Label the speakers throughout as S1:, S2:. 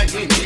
S1: One, two,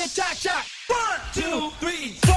S2: the cha-cha. One, two, three.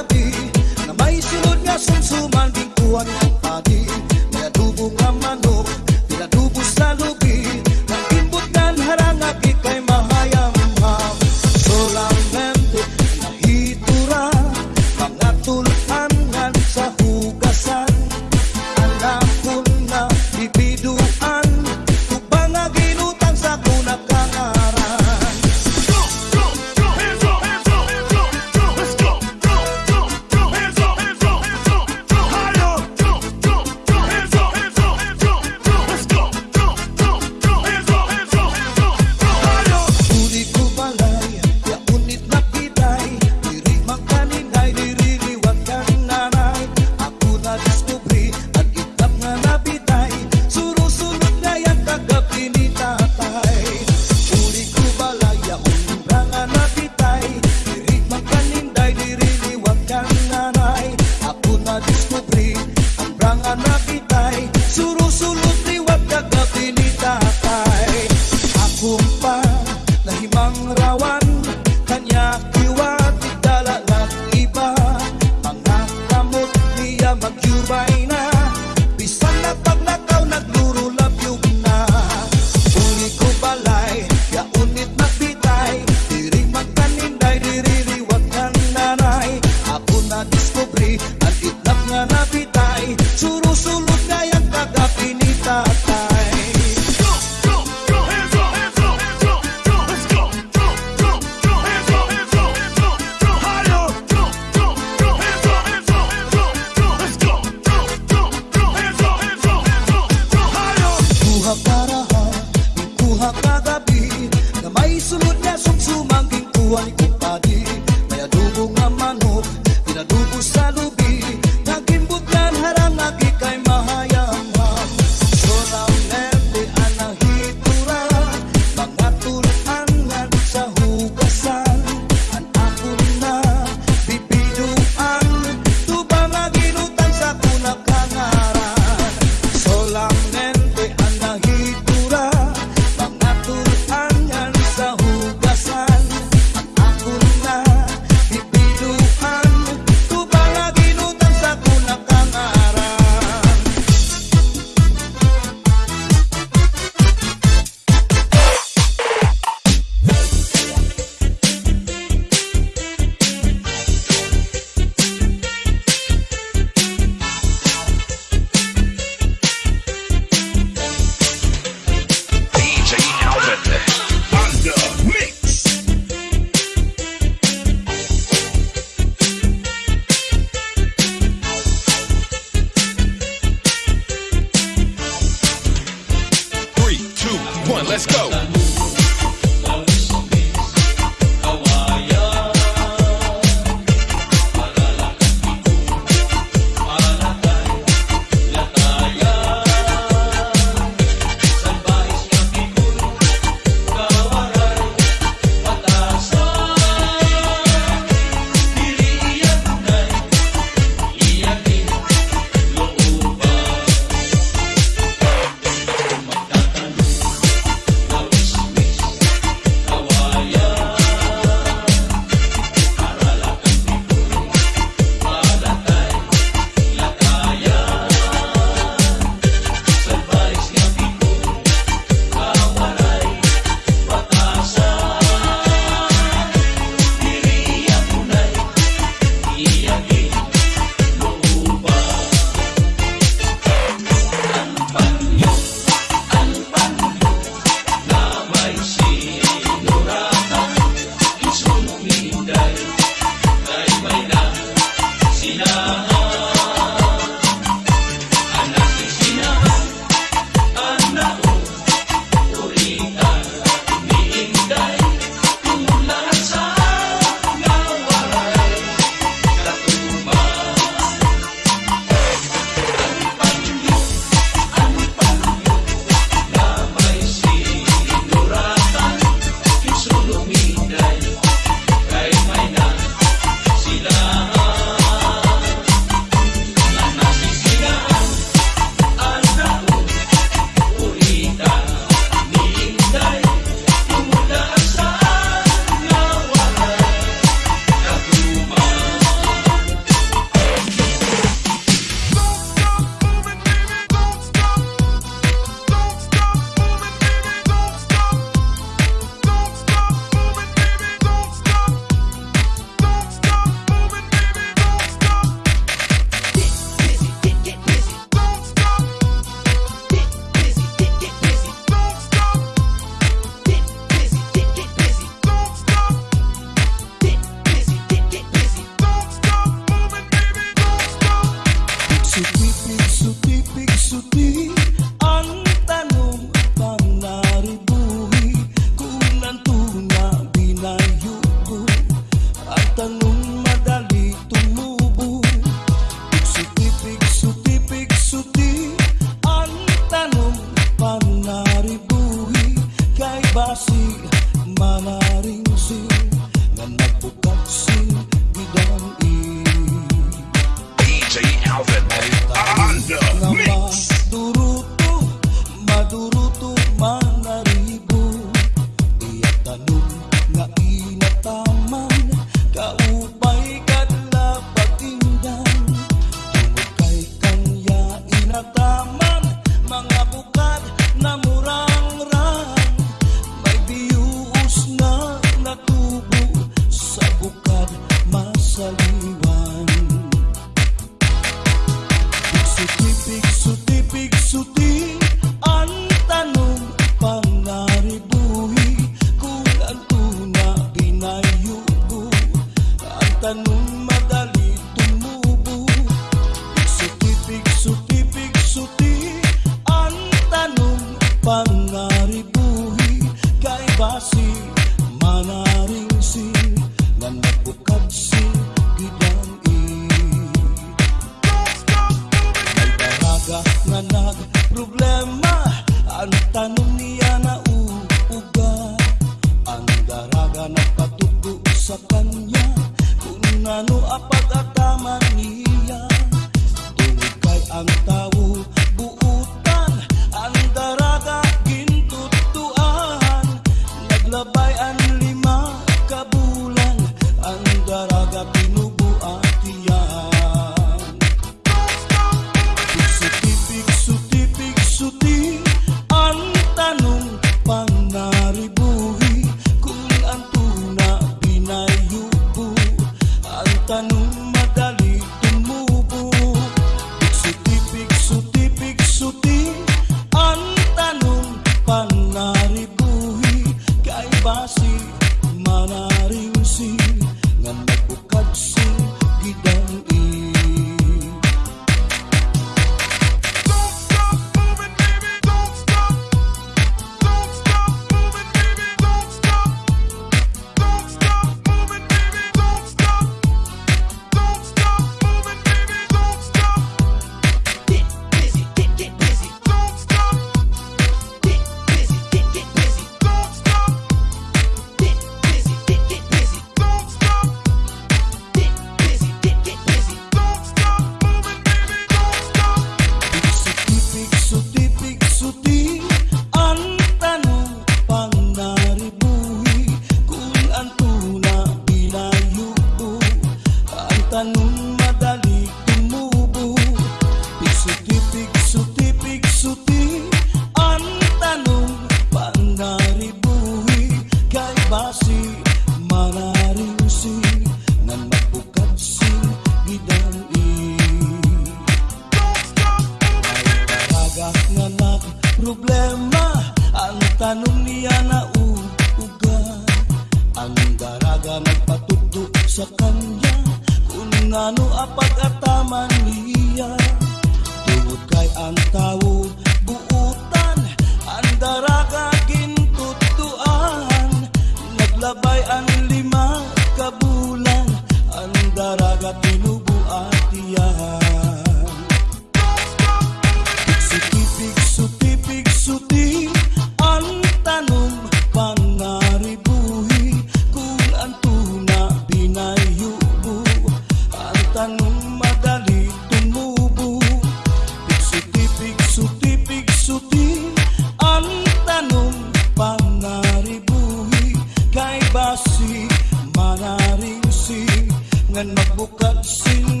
S3: bukan singa